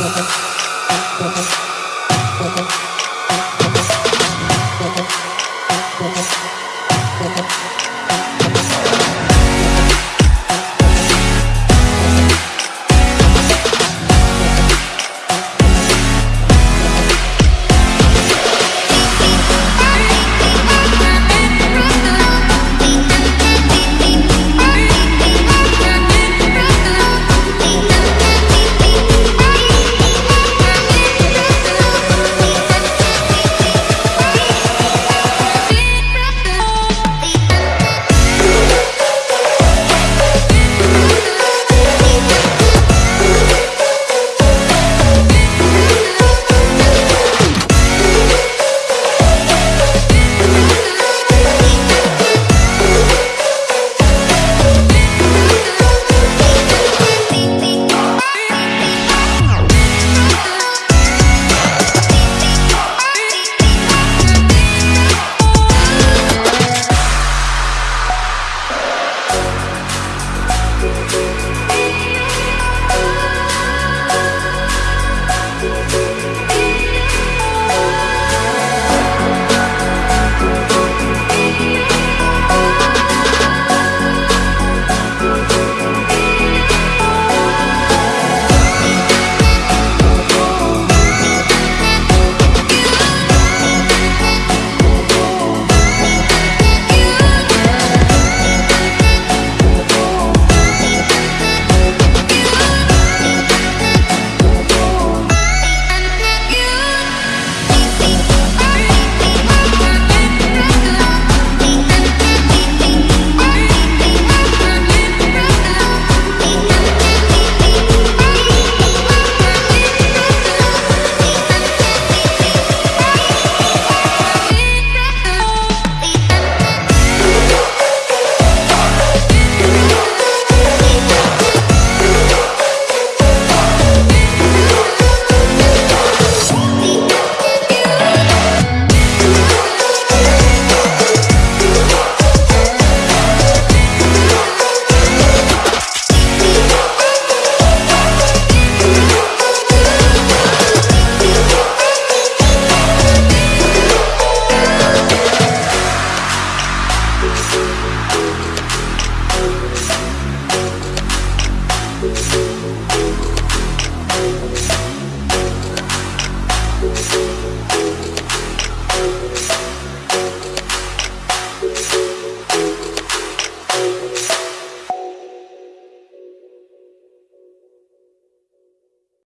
あっごめんなさい。Thank you.